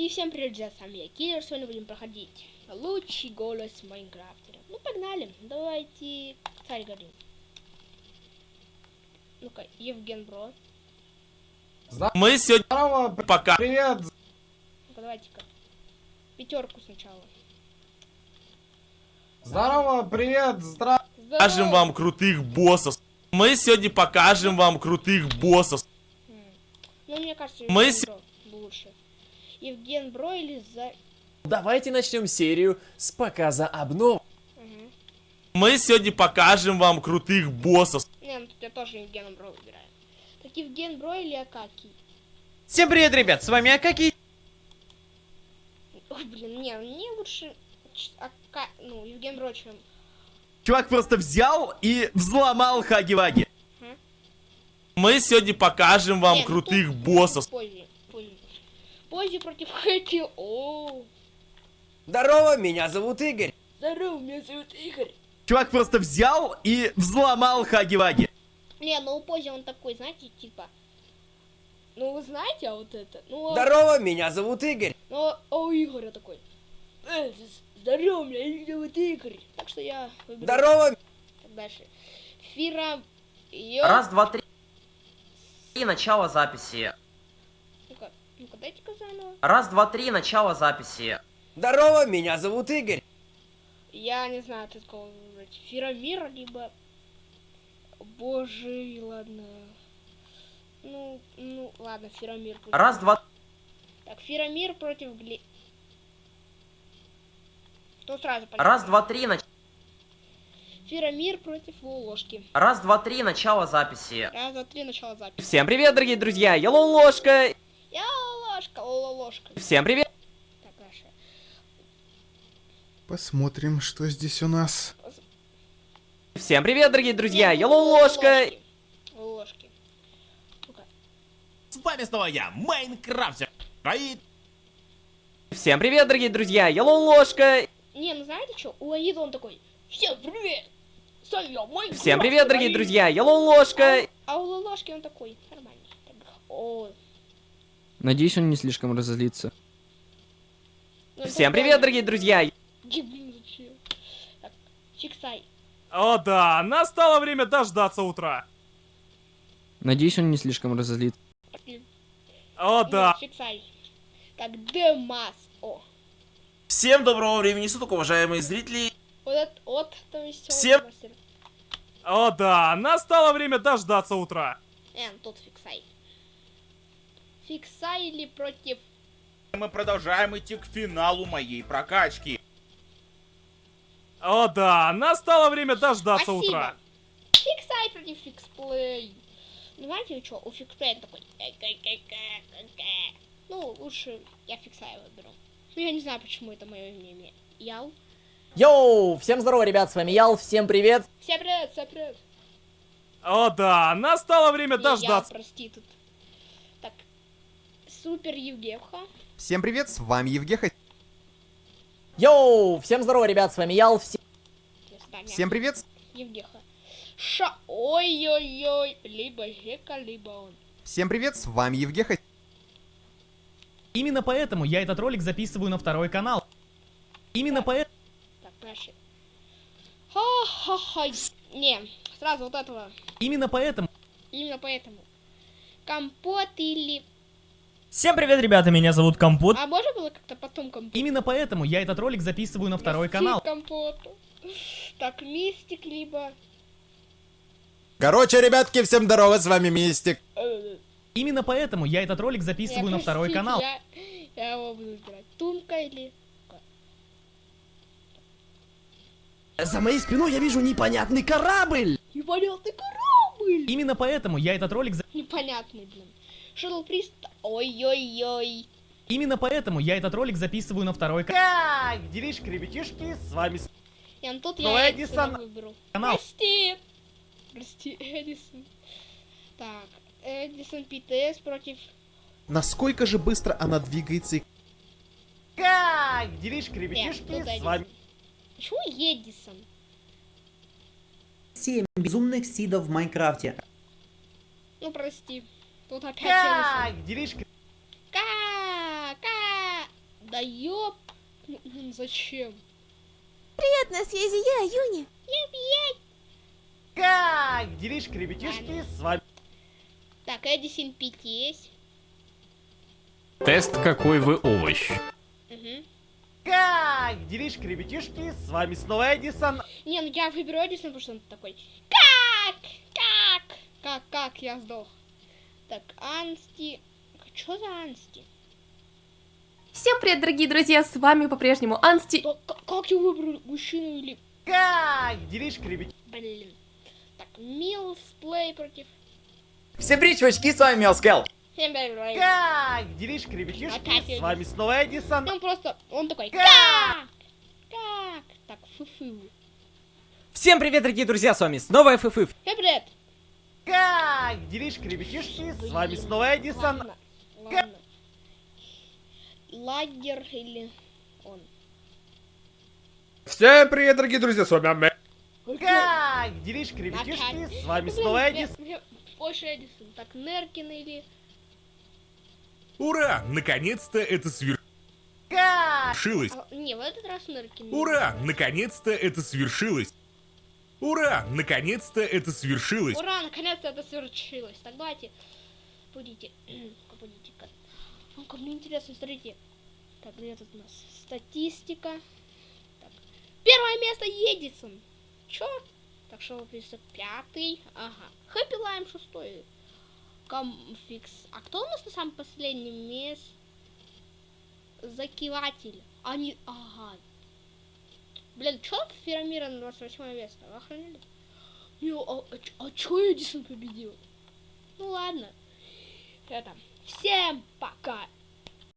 И всем привет, друзья, с вами я, Киллер, сегодня будем проходить лучший голос Майнкрафтера. Ну, погнали, давайте царь горы. Ну-ка, Евген Бро. Мы сегодня Здорово, пока привет! Ну-ка, давайте-ка. Пятерку сначала. Здорово, привет! Здра... покажем вам крутых боссов. Мы сегодня покажем вам крутых боссов. Ну, мне кажется, Мы Евген с- Бро лучше. Евген Бро или за... Давайте начнем серию с показа обнов. Мгм. Мы сегодня покажем вам крутых боссов. Не, ну тут я тоже Евгена Бро выбираю. Так Евген Бро или Акакий? Всем привет, ребят, с вами Акаки. Ой, блин, не, мне лучше... Ака... Ну, Евген Бро, чем... Чувак просто взял и взломал Хаги-Ваги. Мы сегодня покажем вам Не, ну крутых тут боссов. Поззи, Поззи против Хэки. О, Здорово, меня зовут Игорь. здорово, меня зовут Игорь. Чувак просто взял и взломал Хаги-Ваги. Не, ну у Поззи он такой, знаете, типа... Ну, вы знаете, а вот это... Ну, а- Здорово, меня зовут Игорь. ну, а у Игоря такой... «Э, здорово, меня зовут Игорь. Так что я выберу Здорово. так дальше. Фира... Ё... Раз, два, три. И начало записи. Ну-ка, дайте-ка заново. Раз, два, три, начало записи. Здорово, меня зовут Игорь. Я не знаю, кого выбрать. Фирамир, либо... Боже, ладно. Ну, ну, ладно, Фирамир. пусть. Раз, два, Так, Фирамир против Гли... Кто сразу пойдет? раз, два, три, нач... Фирамир против Лолошки. Раз, два, три, начало записи. Раз, два, три, начало записи. Всем привет, дорогие друзья, я Лолошка. Лолошка. Всем привет. Так. Посмотрим, что здесь у нас. Всем привет, дорогие друзья, Нет, я Лолошка. Ну-ка. С вами снова я, Майнкрафтер. И Всем привет, дорогие друзья, я Лолошка. Не, ну знаете что? У Аида он такой. Всем привет! Я, мой Всем привет, дорогие друзья, я Лолошка. А у Лолошки он такой, нормальный. Так, О, Надеюсь, он не слишком разозлится. ну, Всем привет, дорогие друзья. Фиксай. О да, настало время дождаться утра. Надеюсь, он не слишком разозлится. О да. Фиксай. Так, Демас. О, Всем доброго времени суток, уважаемые зрители. вот это, вот там веселый Всем-. О да, настало время дождаться утра. Э, ну, тут Фиксай. Фиксай или против... мы продолжаем идти к финалу моей прокачки. О да, настало время дождаться Спасибо. утра. Фиксай против Фиксплей. Знаете, что, у Фиксплея такой... «Э-ка-ка-ка-ка-ка». Ну, лучше я Фиксая выберу. Ну, я не знаю, почему это мое мнение. Ял. Йоу, всем здорово, ребят, с вами Ял, всем привет. Всем привет, всем привет. О да, настало время дождаться. прости, тут. Супер Евгеха. Всем привет, с вами Евгеха. Йоу, всем здорово, ребят, с вами Ял, свидания. Всем привет, Евгеха. Ша... Ой-ой-ой. Либо Гека, либо он. всем привет, с вами Евгеха. Именно поэтому я этот ролик записываю на второй канал. Именно поэтому... Так, дальше. Ха-ха-ха. Не, сразу вот этого. Именно поэтому... Именно поэтому. Компот или... Всем привет, ребята, меня зовут Компот. А можно было как-то потом компот? Именно поэтому я этот ролик записываю на второй Прости, канал. компоту. Так, мистик либо... Короче, ребятки, всем здорово, с вами Мистик. э, Именно поэтому я этот ролик записываю не, на второй простите, канал. Я, я его буду выбирать. Тумка или... За моей спиной я вижу непонятный корабль. Непонятный корабль! Именно поэтому я этот ролик... за- Непонятный, блин. Шаттл Прист... Ой-ой-ой. Именно поэтому я этот ролик записываю на второй ка- Как делишки, ребятишки, с вами... Я ну тут я Эдисон. Выберу. канал. Прости. Прости, Эдисон. Так, Эдисон ПТС против... Насколько же быстро она двигается и... Как делишки, Нет, ребятишки, тут с вами... Почему Эдисон? 7 безумных сидов в Майнкрафте. Ну, прости. Тут опять Эдисон. Как делишки... Ка, ка. Да ёп. М, Зачем? Привет, на связи я, Юни. Как делишки, ребятишки? С вами... Так, Эдисон Пик есть. Тест, какой вы овощ. Мгм. Как делишки, ребятишки? С вами снова Эдисон. Не, ну я выберу Эдисон, потому что он такой. Как? Как? Как, как я сдох? Так, Ансти. Что за Ансти? Всем привет, дорогие друзья, с вами по-прежнему Ансти. Как я выберу мужчину или... Как делишки, ребятишки? Блин. Так, Милсплей против... Всем привет, чувачки, с вами Мелскел. Всем привет. Как делишки, ребятишки? Опять С вами снова Эдисон. Он просто... Он такой... Как? Как? Так, фу-фу. Всем привет, дорогие друзья, с вами снова FFF. Всем привет. Как делишки, ребятишки? С вами снова Эдисон. Ладно. Лагер или он? Всем привет, дорогие друзья, с вами Аме. Как делишки, ребятишки? С вами снова Эдисон. Больше Эдисон. Так, Неркин или... Ура! Наконец-то это Как свершилось. А, не, в этот раз Неркин. Ура! Наконец-то это свершилось. Ура! Наконец-то это свершилось. Ура, наконец-то это свершилось. Так, давайте. Будете. Будете-ка. Ну, как мне интересно, смотрите. Так, где тут у нас статистика? Так. Первое место Едисон. Чё? Так, что пятый. Ага. Хэппи Лайм шестой. Комфикс. А кто у нас на самом последнем месте? Закиватель. Они... Ага. Блин, чё Ферамира на 28 место? Охренели? Не, а, а, а чё Эдисон победил? Ну ладно. Это. Всем пока.